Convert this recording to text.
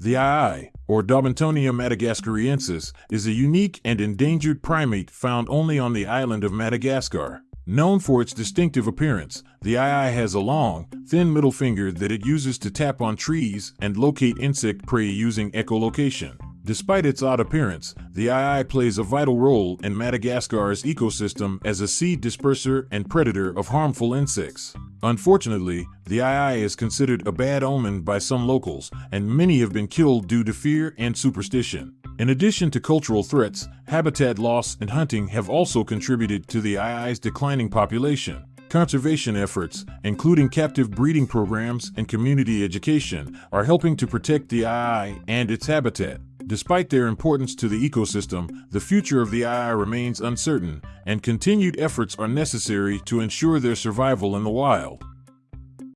The aye-aye, or Daubentonia madagascariensis, is a unique and endangered primate found only on the island of Madagascar. Known for its distinctive appearance, the aye-aye has a long, thin middle finger that it uses to tap on trees and locate insect prey using echolocation. Despite its odd appearance, the aye-aye plays a vital role in Madagascar's ecosystem as a seed disperser and predator of harmful insects. Unfortunately, the aye-aye is considered a bad omen by some locals, and many have been killed due to fear and superstition. In addition to cultural threats, habitat loss and hunting have also contributed to the aye-aye's declining population. Conservation efforts, including captive breeding programs and community education, are helping to protect the aye-aye and its habitat. Despite their importance to the ecosystem, the future of the aye-aye remains uncertain, and continued efforts are necessary to ensure their survival in the wild.